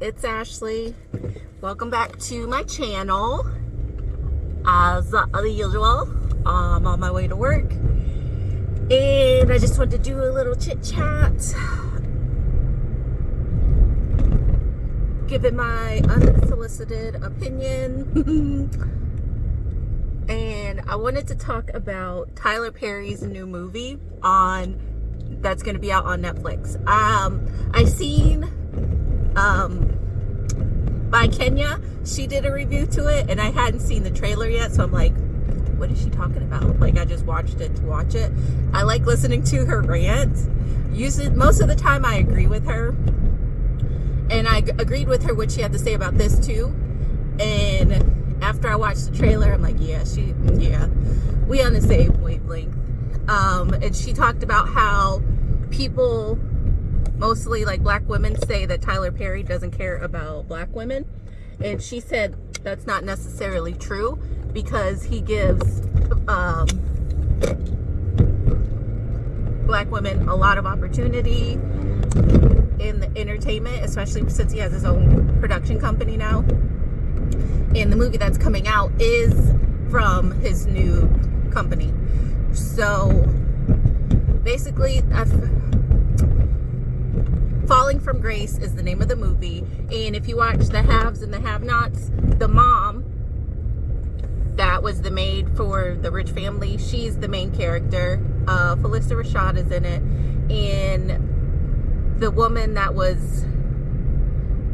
it's Ashley. Welcome back to my channel. As usual, I'm on my way to work. And I just wanted to do a little chit chat. Give it my unsolicited opinion. and I wanted to talk about Tyler Perry's new movie on that's going to be out on Netflix. Um, I seen um, by Kenya. She did a review to it, and I hadn't seen the trailer yet, so I'm like, what is she talking about? Like, I just watched it to watch it. I like listening to her rant. Usually, most of the time, I agree with her, and I agreed with her what she had to say about this too. And after I watched the trailer, I'm like, yeah, she, yeah, we on the same wavelength. Um, and she talked about how people mostly like black women say that Tyler Perry doesn't care about black women. And she said that's not necessarily true because he gives um, black women a lot of opportunity in the entertainment, especially since he has his own production company now. And the movie that's coming out is from his new company. So basically, I've, Falling from Grace is the name of the movie. And if you watch The Haves and the Have-Nots, the mom that was the maid for the rich family, she's the main character. Uh, Phylicia Rashad is in it. And the woman that was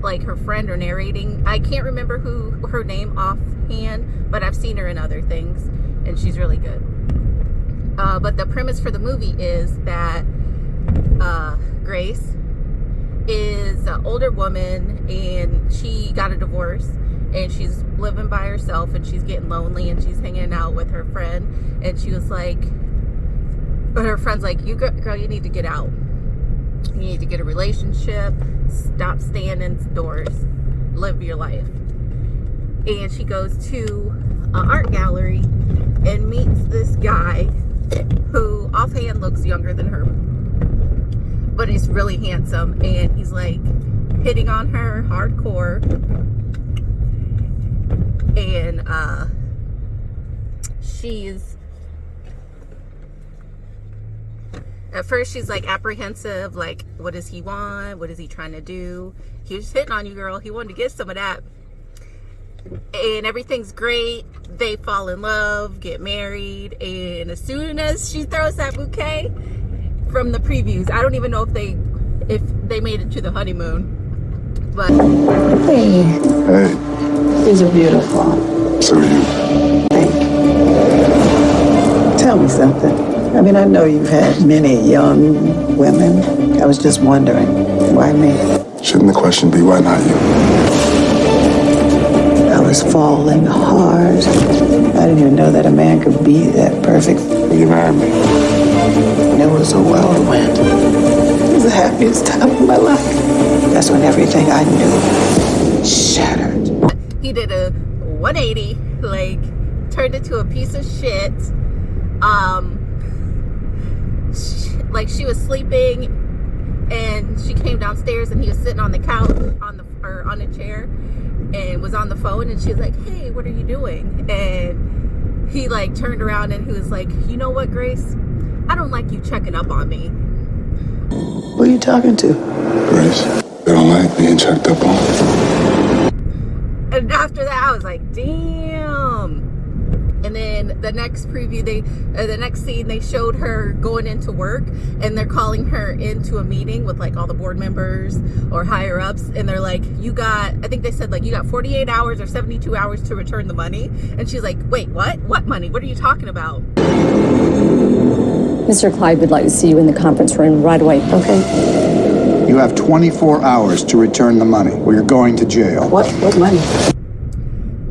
like her friend or narrating, I can't remember who her name offhand, but I've seen her in other things and she's really good. Uh, but the premise for the movie is that uh, Grace is an older woman and she got a divorce and she's living by herself and she's getting lonely and she's hanging out with her friend. And she was like but her friend's like you girl you need to get out. You need to get a relationship. Stop staying indoors live your life. And she goes to an art gallery and meets this guy who offhand looks younger than her but he's really handsome and he's like hitting on her hardcore. And uh she's at first she's like apprehensive like what does he want? What is he trying to do? He was hitting on you girl. He wanted to get some of that. And everything's great. They fall in love get married and as soon as she throws that bouquet from the previews. I don't even know if they if they made it to the honeymoon. But hey, hey, these are beautiful. So are you. Thank you. Tell me something. I mean, I know you've had many young women. I was just wondering, why me? Shouldn't the question be why not you? I was falling hard. I didn't even know that a man could be that perfect. You married me. It was a whirlwind. It was the happiest time of my life. That's when everything I knew shattered. He did a 180, like, turned into a piece of shit. Um, she, like, she was sleeping and she came downstairs and he was sitting on the couch, on the, or on a chair and was on the phone and she was like, hey, what are you doing? And he like turned around and he was like, you know what, Grace? I don't like you checking up on me. Who are you talking to? Grace. They don't like being checked up on. And after that, I was like, damn. And then the next preview, they, uh, the next scene, they showed her going into work and they're calling her into a meeting with like all the board members or higher ups. And they're like, you got, I think they said like, you got 48 hours or 72 hours to return the money. And she's like, wait, what? What money? What are you talking about? Mr. Clyde would like to see you in the conference room right away. Okay. You have 24 hours to return the money or you're going to jail. What? What money?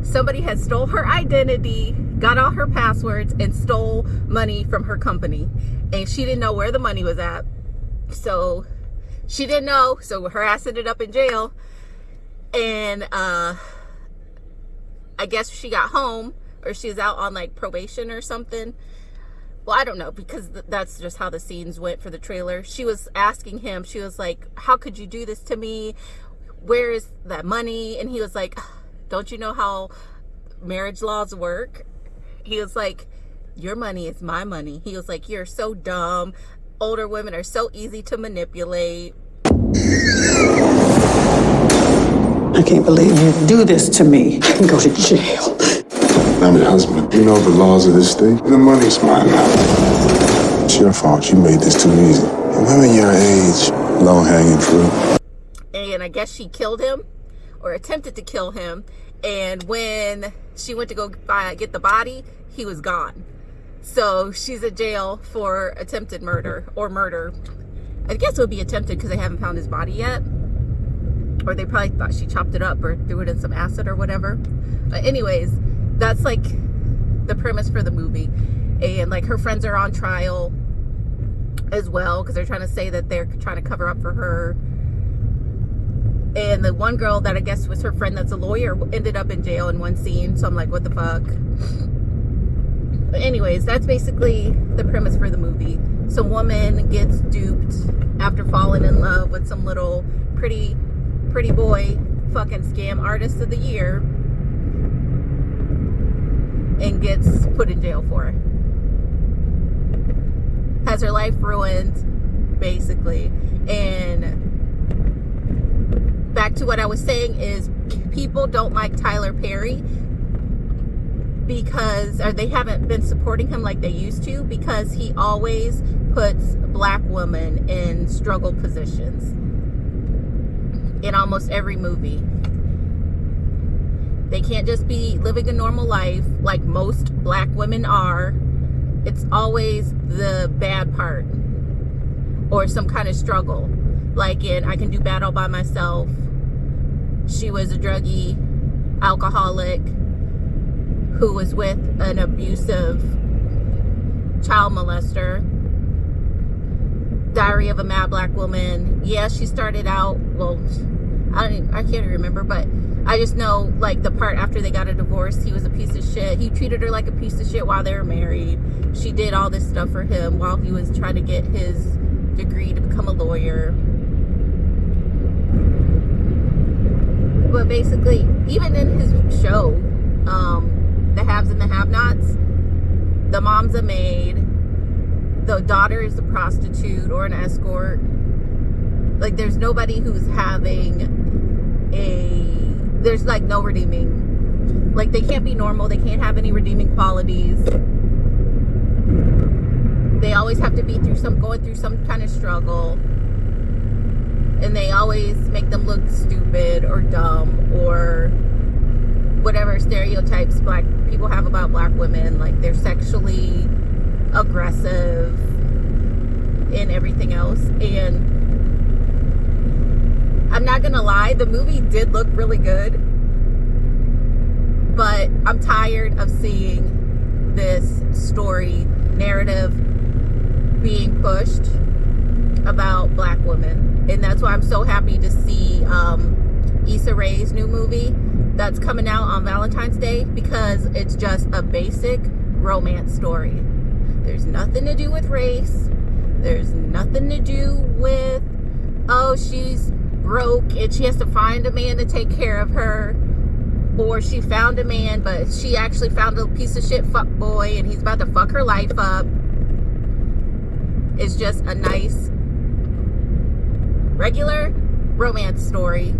Somebody has stole her identity, got all her passwords, and stole money from her company. And she didn't know where the money was at. So she didn't know. So her ass ended up in jail. And uh, I guess she got home or she's out on like probation or something well, I don't know because th that's just how the scenes went for the trailer. She was asking him, she was like, how could you do this to me? where is that money? And he was like, don't you know how marriage laws work? He was like, your money is my money. He was like, you're so dumb. Older women are so easy to manipulate. I can't believe you do this to me. I can go to jail. I'm your husband. You know the laws of this state. The money's mine now. It's your fault. You made this too easy. And women your age, low hanging fruit. And I guess she killed him or attempted to kill him. And when she went to go buy, get the body, he was gone. So she's in jail for attempted murder or murder. I guess it would be attempted because they haven't found his body yet. Or they probably thought she chopped it up or threw it in some acid or whatever. But anyways, that's like the premise for the movie. And like her friends are on trial as well because they're trying to say that they're trying to cover up for her. And the one girl that I guess was her friend that's a lawyer ended up in jail in one scene. So I'm like, what the fuck? But anyways, that's basically the premise for the movie. Some woman gets duped after falling in love with some little pretty, pretty boy fucking scam artist of the year and gets put in jail for it. Has her life ruined, basically. And back to what I was saying is people don't like Tyler Perry because or they haven't been supporting him like they used to because he always puts black women in struggle positions in almost every movie. They can't just be living a normal life like most black women are. It's always the bad part or some kind of struggle. Like in I Can Do Bad All By Myself. She was a druggie, alcoholic, who was with an abusive child molester. Diary of a Mad Black Woman. Yeah, she started out, well, I don't even, I can't remember, but I just know like the part after they got a divorce, he was a piece of shit. He treated her like a piece of shit while they were married. She did all this stuff for him while he was trying to get his degree to become a lawyer. But basically, even in his show, um, the haves and the have-nots, the mom's a maid, the daughter is a prostitute or an escort. Like there's nobody who's having a there's like no redeeming like they can't be normal, they can't have any redeeming qualities. They always have to be through some going through some kind of struggle. And they always make them look stupid or dumb or whatever stereotypes black people have about black women. Like they're sexually aggressive and everything else. And I'm not gonna lie the movie did look really good but I'm tired of seeing this story narrative being pushed about black women and that's why I'm so happy to see um, Issa Rae's new movie that's coming out on Valentine's Day because it's just a basic romance story. There's nothing to do with race. There's nothing to do with, oh, she's broke and she has to find a man to take care of her. Or she found a man, but she actually found a piece of shit fuck boy and he's about to fuck her life up. It's just a nice, regular romance story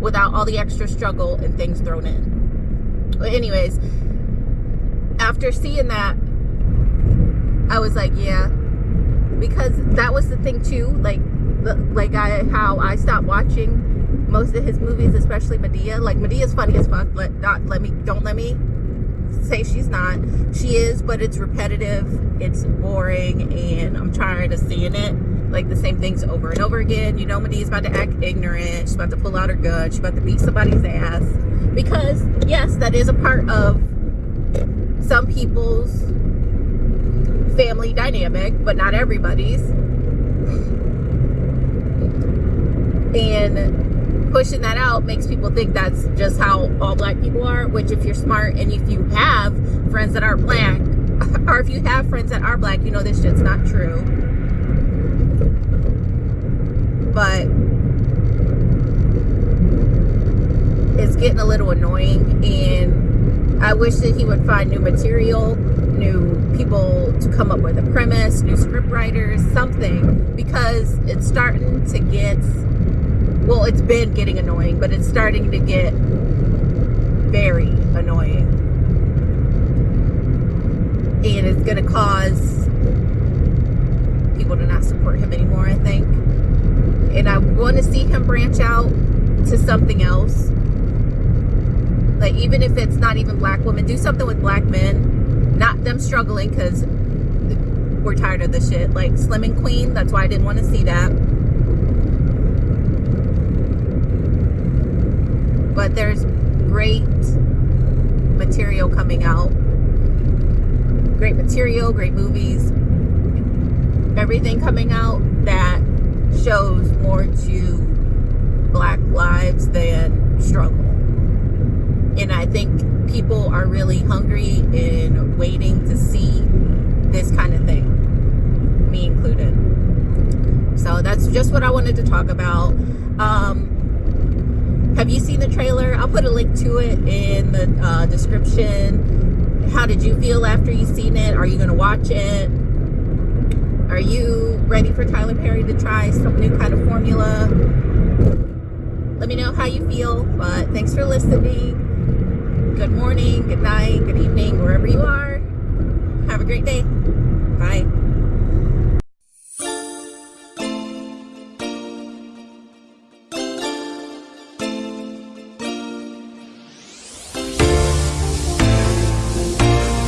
without all the extra struggle and things thrown in. But anyways, after seeing that, I was like, yeah, because that was the thing too. Like, like I how I stopped watching most of his movies, especially Madea. Like Madea's funny as fuck. Let not let me don't let me say she's not. She is, but it's repetitive. It's boring, and I'm tired of seeing it like the same things over and over again. You know, Madea's about to act ignorant. She's about to pull out her gun. She's about to beat somebody's ass. Because, yes, that is a part of some people's family dynamic, but not everybody's. And pushing that out makes people think that's just how all black people are, which if you're smart and if you have friends that are black, or if you have friends that are black, you know this shit's not true but it's getting a little annoying and I wish that he would find new material, new people to come up with a premise, new script writers, something because it's starting to get well, it's been getting annoying, but it's starting to get very annoying. And it's going to cause people to not support him anymore, I think. And I want to see him branch out to something else. Like, even if it's not even black women, do something with black men. Not them struggling because we're tired of this shit. Like Slim and Queen, that's why I didn't want to see that. But there's great material coming out. Great material, great movies, everything coming out shows more to black lives than struggle. And I think people are really hungry and waiting to see this kind of thing, me included. So that's just what I wanted to talk about. Um, have you seen the trailer? I'll put a link to it in the uh, description. How did you feel after you seen it? Are you going to watch it? Are you ready for Tyler Perry to try some new kind of formula? Let me know how you feel. But thanks for listening. Good morning, good night, good evening, wherever you are. Have a great day. Bye.